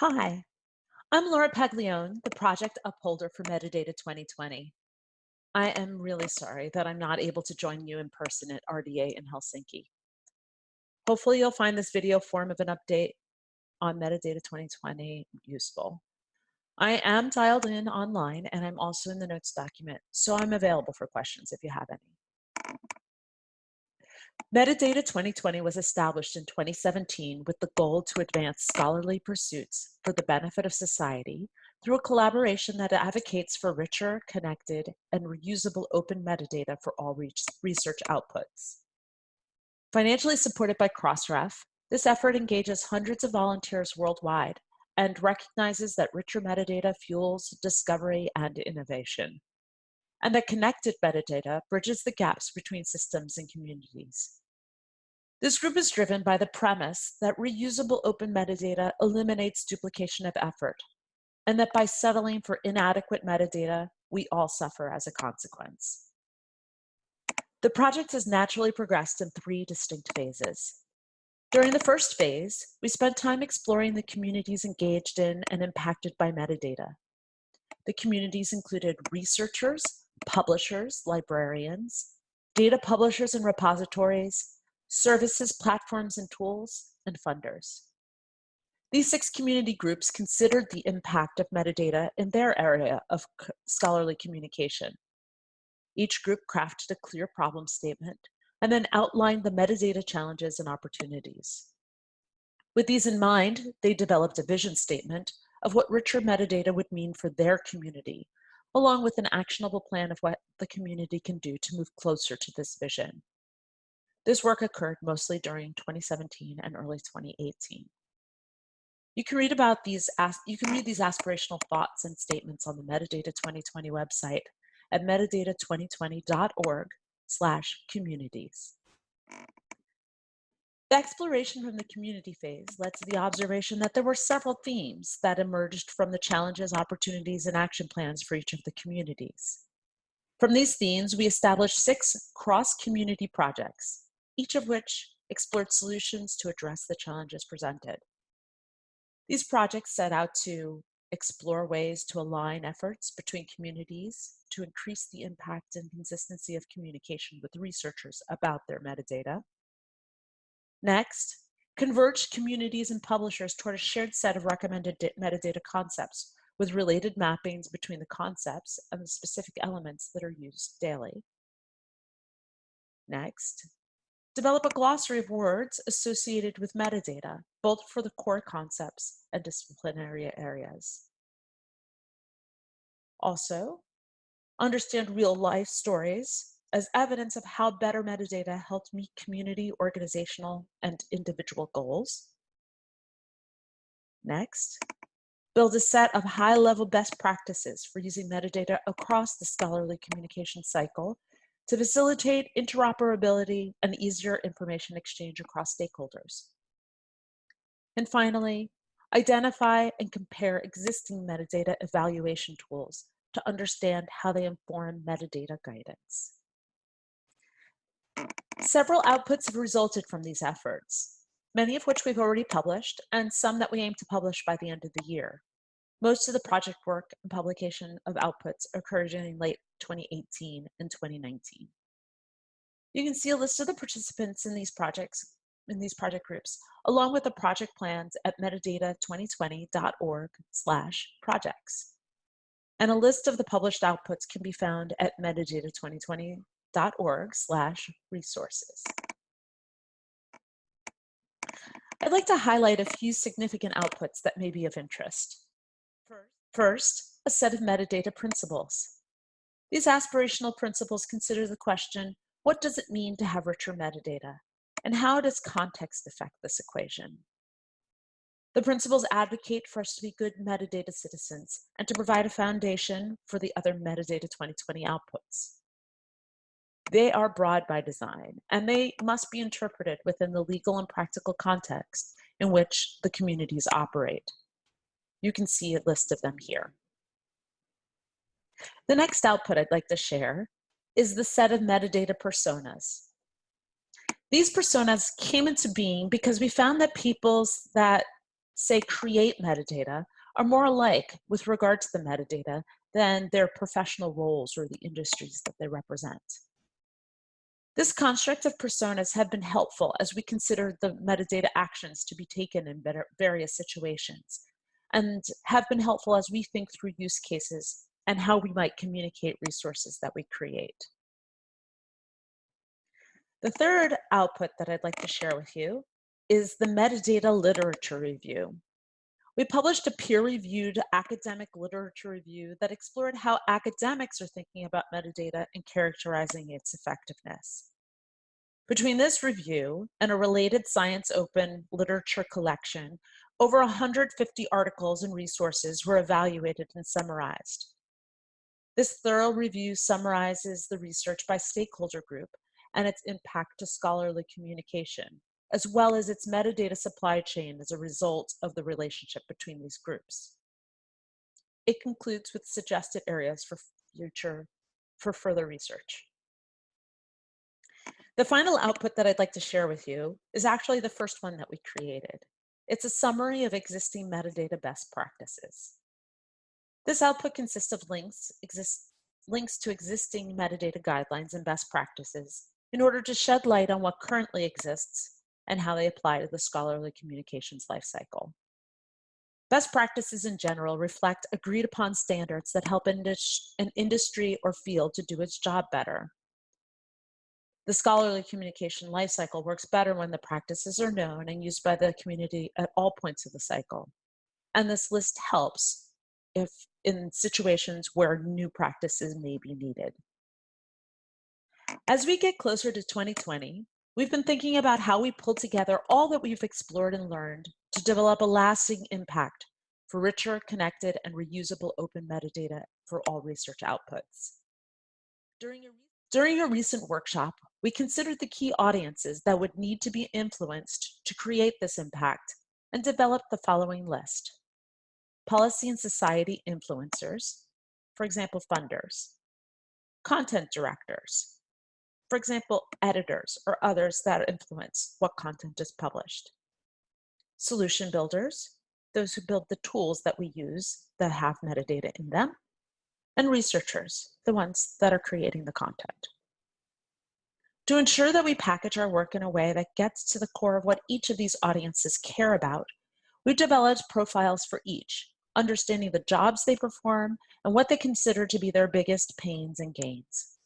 Hi, I'm Laura Paglione, the project upholder for Metadata 2020. I am really sorry that I'm not able to join you in person at RDA in Helsinki. Hopefully you'll find this video form of an update on Metadata 2020 useful. I am dialed in online and I'm also in the notes document, so I'm available for questions if you have any. Metadata 2020 was established in 2017 with the goal to advance scholarly pursuits for the benefit of society through a collaboration that advocates for richer, connected, and reusable open metadata for all research outputs. Financially supported by Crossref, this effort engages hundreds of volunteers worldwide and recognizes that richer metadata fuels discovery and innovation, and that connected metadata bridges the gaps between systems and communities. This group is driven by the premise that reusable open metadata eliminates duplication of effort, and that by settling for inadequate metadata, we all suffer as a consequence. The project has naturally progressed in three distinct phases. During the first phase, we spent time exploring the communities engaged in and impacted by metadata. The communities included researchers, publishers, librarians, data publishers and repositories, services, platforms, and tools, and funders. These six community groups considered the impact of metadata in their area of scholarly communication. Each group crafted a clear problem statement and then outlined the metadata challenges and opportunities. With these in mind, they developed a vision statement of what richer metadata would mean for their community, along with an actionable plan of what the community can do to move closer to this vision. This work occurred mostly during 2017 and early 2018. You can read about these, you can read these aspirational thoughts and statements on the Metadata 2020 website at metadata2020.org slash communities. The exploration from the community phase led to the observation that there were several themes that emerged from the challenges, opportunities, and action plans for each of the communities. From these themes, we established six cross-community projects each of which explored solutions to address the challenges presented. These projects set out to explore ways to align efforts between communities to increase the impact and consistency of communication with researchers about their metadata. Next, converge communities and publishers toward a shared set of recommended metadata concepts with related mappings between the concepts and the specific elements that are used daily. Next, Develop a glossary of words associated with metadata, both for the core concepts and disciplinary areas. Also, understand real life stories as evidence of how better metadata helped meet community, organizational, and individual goals. Next, build a set of high-level best practices for using metadata across the scholarly communication cycle to facilitate interoperability and easier information exchange across stakeholders. And finally, identify and compare existing metadata evaluation tools to understand how they inform metadata guidance. Several outputs have resulted from these efforts, many of which we've already published and some that we aim to publish by the end of the year. Most of the project work and publication of outputs occurred in late 2018 and 2019. You can see a list of the participants in these projects, in these project groups, along with the project plans at metadata2020.org slash projects. And a list of the published outputs can be found at metadata2020.org slash resources. I'd like to highlight a few significant outputs that may be of interest. First, a set of metadata principles. These aspirational principles consider the question, what does it mean to have richer metadata? And how does context affect this equation? The principles advocate for us to be good metadata citizens and to provide a foundation for the other metadata 2020 outputs. They are broad by design, and they must be interpreted within the legal and practical context in which the communities operate. You can see a list of them here. The next output I'd like to share is the set of metadata personas. These personas came into being because we found that peoples that say create metadata, are more alike with regard to the metadata than their professional roles or the industries that they represent. This construct of personas have been helpful as we consider the metadata actions to be taken in various situations and have been helpful as we think through use cases and how we might communicate resources that we create. The third output that I'd like to share with you is the metadata literature review. We published a peer-reviewed academic literature review that explored how academics are thinking about metadata and characterizing its effectiveness. Between this review and a related Science Open literature collection, over 150 articles and resources were evaluated and summarized. This thorough review summarizes the research by stakeholder group and its impact to scholarly communication, as well as its metadata supply chain as a result of the relationship between these groups. It concludes with suggested areas for future, for further research. The final output that I'd like to share with you is actually the first one that we created. It's a summary of existing metadata best practices. This output consists of links, exist, links to existing metadata guidelines and best practices in order to shed light on what currently exists and how they apply to the scholarly communications lifecycle. Best practices in general reflect agreed upon standards that help an industry or field to do its job better. The scholarly communication lifecycle works better when the practices are known and used by the community at all points of the cycle. And this list helps if in situations where new practices may be needed. As we get closer to 2020, we've been thinking about how we pull together all that we've explored and learned to develop a lasting impact for richer, connected, and reusable open metadata for all research outputs. During a, during a recent workshop, we considered the key audiences that would need to be influenced to create this impact and developed the following list. Policy and society influencers, for example, funders, content directors, for example, editors or others that influence what content is published. Solution builders, those who build the tools that we use that have metadata in them. And researchers, the ones that are creating the content. To ensure that we package our work in a way that gets to the core of what each of these audiences care about, we've developed profiles for each, understanding the jobs they perform and what they consider to be their biggest pains and gains.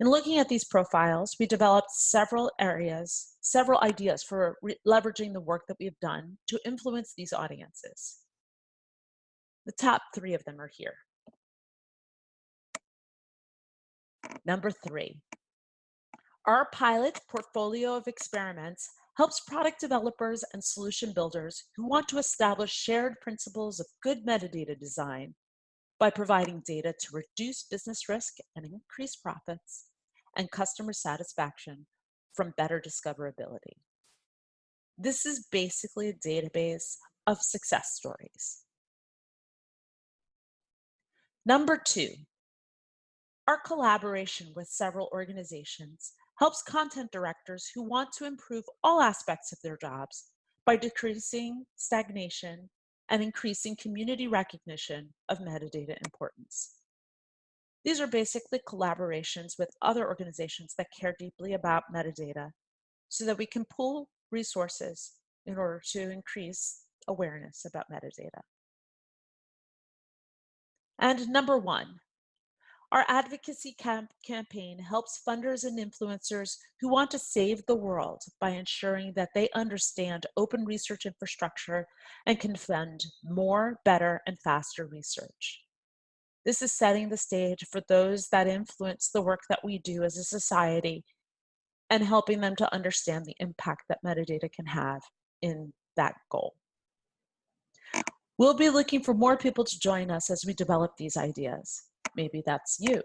In looking at these profiles, we developed several areas, several ideas for leveraging the work that we've done to influence these audiences. The top three of them are here. Number three, our pilot portfolio of experiments helps product developers and solution builders who want to establish shared principles of good metadata design by providing data to reduce business risk and increase profits, and customer satisfaction from better discoverability. This is basically a database of success stories. Number two, our collaboration with several organizations helps content directors who want to improve all aspects of their jobs by decreasing stagnation and increasing community recognition of metadata importance. These are basically collaborations with other organizations that care deeply about metadata so that we can pool resources in order to increase awareness about metadata. And number one, our advocacy camp campaign helps funders and influencers who want to save the world by ensuring that they understand open research infrastructure and can fund more, better, and faster research. This is setting the stage for those that influence the work that we do as a society and helping them to understand the impact that metadata can have in that goal. We'll be looking for more people to join us as we develop these ideas. Maybe that's you.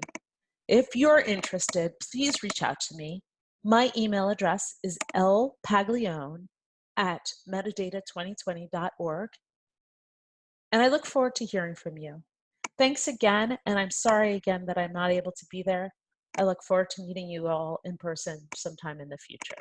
If you're interested, please reach out to me. My email address is lpaglione at metadata2020.org. And I look forward to hearing from you. Thanks again, and I'm sorry again that I'm not able to be there. I look forward to meeting you all in person sometime in the future.